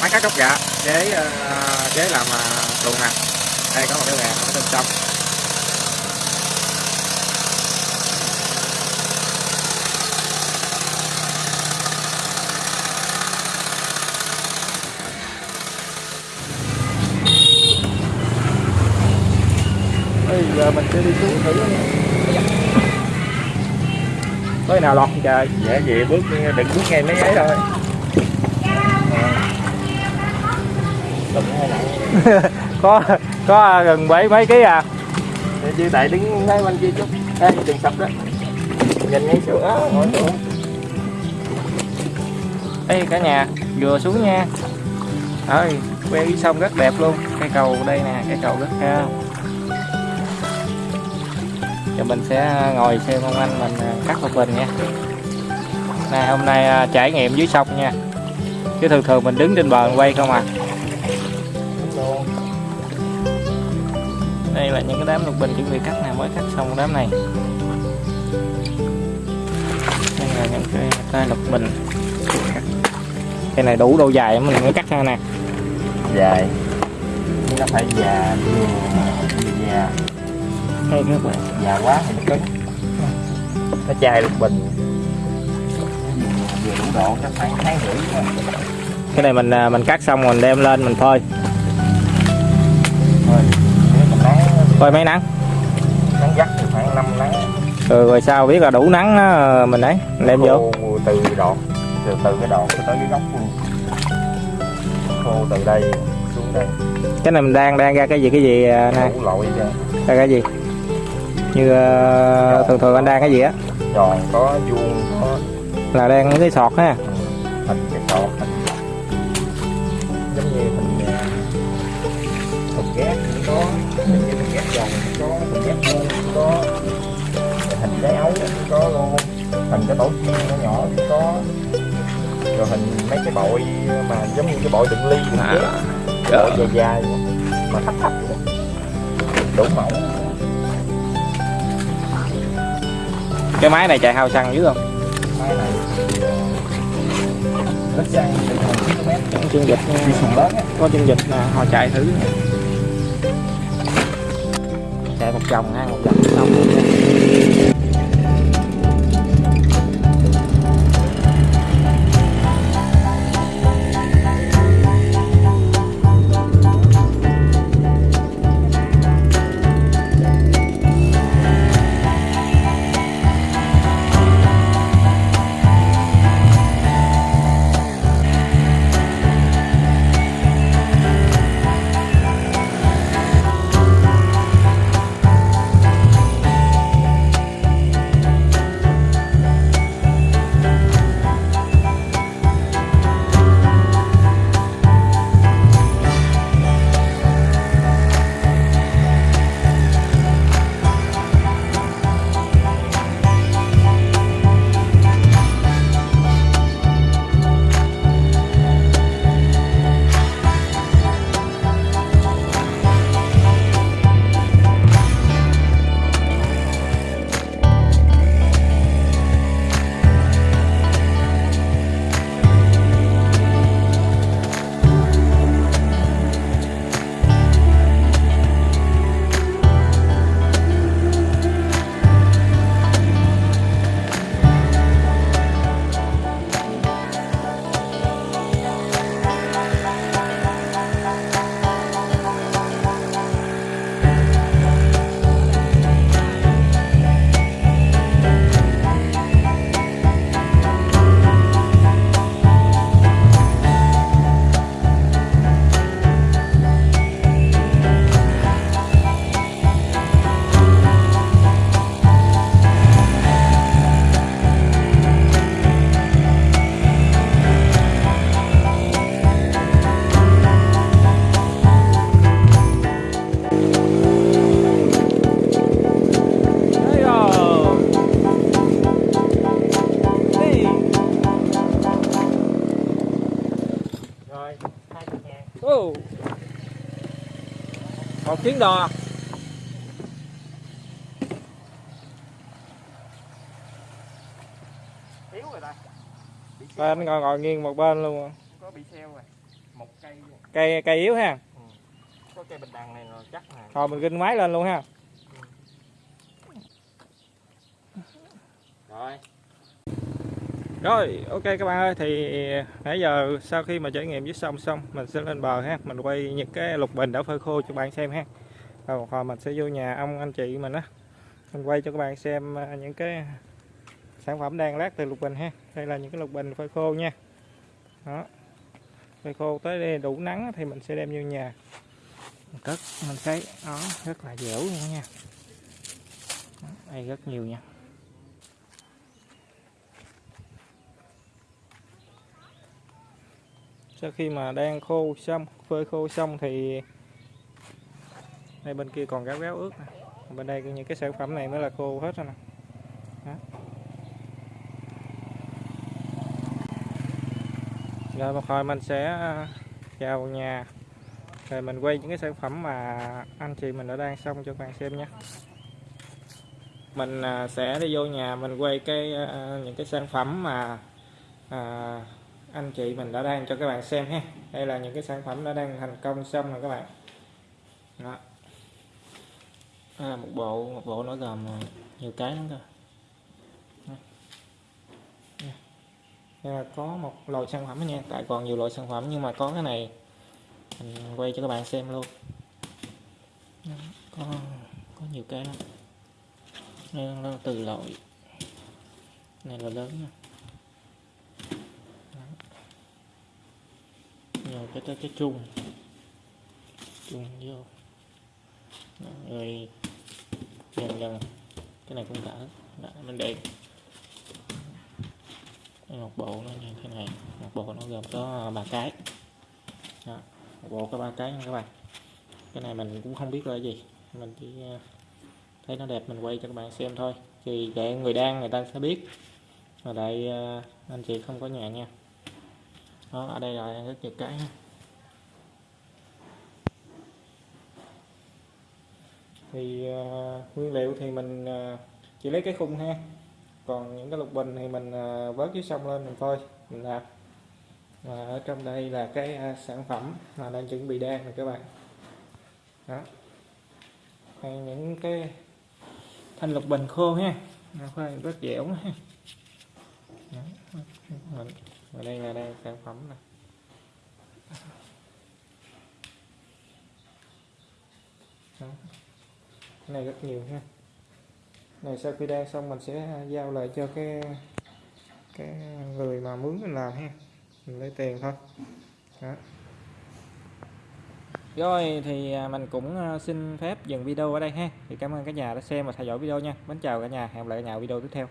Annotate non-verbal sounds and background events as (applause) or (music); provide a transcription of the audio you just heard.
máy cắt gốc dạ chế chế làm à, tuồng nè đây có một cái rèn ở bên trong. Bây giờ mình sẽ đi xuống thử. Có cái nào lọt trời? Dạ vậy bước đừng bước ngay mấy ấy thôi đừng hay nặng (laughs) có có gần bảy mấy ký à? Chứ tại đứng ngay bên kia chút. Ê, đừng sập đó. Nhìn ngay xuống á ngồi xuống đây cả nhà vừa xuống nha. Ơi quay sông rất đẹp luôn. Cây cầu đây nè cây cầu rất cao. Giờ mình sẽ ngồi xem ông anh mình à, cắt một bình nha. Này hôm nay à, trải nghiệm dưới sông nha. Chứ thường thường mình đứng trên bờ quay không à đây là những cái đám lục bình chuẩn bị cắt nè mới cắt xong đám này. Đây là những cái cây lục bình cây này đủ độ dài mình mới cắt ra nè. Dài. Nhưng nó phải già già. Đây các bạn. Già quá thì nó cứng. Nó chai lục bình. Vừa đủ độ chắc khoảng tháng rưỡi cái này mình à, mình cắt xong mình đem lên mình phơi phơi mấy nắng. Nắng gắt thì khoảng 5 nắng. Rồi rồi sao biết là đủ nắng á, mình ấy mình đem vô. từ đọt từ từ cái đọt tới cái gốc luôn. Khô từ đây xuống đây. Cái này mình đang đang ra cái gì cái gì à, nè đủ cho ra cái gì? Như à, thường thường anh đang cái gì á? Tròn có vuông có là đang cái sọt ha. Hình cái sọt hình giống như hình có hình cái ấu có luôn hình cái tổ chim nhỏ nhỏ cũng có. Rồi hình mấy cái bội mà giống như cái bội đựng ly đựng chén bội dài dài mà thấp thấp đủ mẫu. Cái máy này chạy hao xăng dữ không? Máy này ờ, rất xăng từ km Có chương dịch có chương dịch nè họ chạy thử một chồng ha một chồng xong luôn nha. Chuyến đò. Thiếu rồi anh ngồi ngồi nghiêng một bên luôn có bị xeo rồi. Một cây cây cây yếu ha. Có cây bình đằng này nó chắc nè thôi mình kinh máy lên luôn ha. Rồi rồi, ok các bạn ơi, thì nãy giờ sau khi mà trải nghiệm dưới sông xong, mình sẽ lên bờ ha, mình quay những cái lục bình đã phơi khô cho bạn xem ha. Rồi một hồi mình sẽ vô nhà ông anh chị mình á, mình quay cho các bạn xem à, những cái sản phẩm đang lát từ lục bình ha. Đây là những cái lục bình phơi khô nha. Đó. Phơi khô tới đây đủ nắng thì mình sẽ đem vô nhà. Mình cất, mình thấy đó rất là dẻo luôn nha. Đó, đây rất nhiều nha. Sau khi mà đang khô xong phơi khô xong thì đây bên kia còn gáo gáo ướt nè. Bên đây những cái sản phẩm này mới là khô hết rồi nè. Rồi một hồi mình sẽ à, vào nhà. Rồi mình quay những cái sản phẩm mà anh chị mình đã đang xong cho các bạn xem nha mình à, sẽ đi vô nhà mình quay cái à, những cái sản phẩm mà à, anh chị mình đã đang cho các bạn xem ha. Đây là những cái sản phẩm đã đang thành công xong rồi các bạn. Đó. À, một bộ một bộ nó gồm à, nhiều cái lắm cơ. Đây là có một loại sản phẩm nha. Tại còn nhiều loại sản phẩm nhưng mà có cái này mình quay cho các bạn xem luôn. Có có nhiều cái lắm. Đây là từ loại này là lớn nha. Rồi cái cái, cái chung. Chung vô Đó, rồi dần dần cái này cũng đã Đó, mình để một bộ nó như thế này. Một bộ nó gồm có ba cái. Đó, một bộ có ba cái nha các bạn. Cái này mình cũng không biết là gì. Mình chỉ à, thấy nó đẹp mình quay cho các bạn xem thôi. Thì để người đang người ta sẽ biết. Ở đây à, anh chị không có nhà nha đó ở đây là rất nhiều cái thì uh, nguyên liệu thì mình uh, chỉ lấy cái khung ha. Còn những cái lục bình thì mình uh, vớt dưới sông lên mình phơi mình làm. Và ở trong đây là cái uh, sản phẩm mà đang chuẩn bị đan rồi các bạn. Đó. Hay những cái thanh lục bình khô ha. Khoai rất dẻo ha. Đó. Mình, và đây là đây sản phẩm này. Đó. cái này rất nhiều ha. Này sau khi đan xong mình sẽ à, giao lại cho cái cái người mà mướn mình làm ha. Mình lấy tiền thôi. Đó. Rồi thì à, mình cũng à, xin phép dừng video ở đây ha. Thì cảm ơn cả nhà đã xem và theo dõi video nha. Mến chào cả nhà. Hẹn gặp lại cả nhà ở video tiếp theo.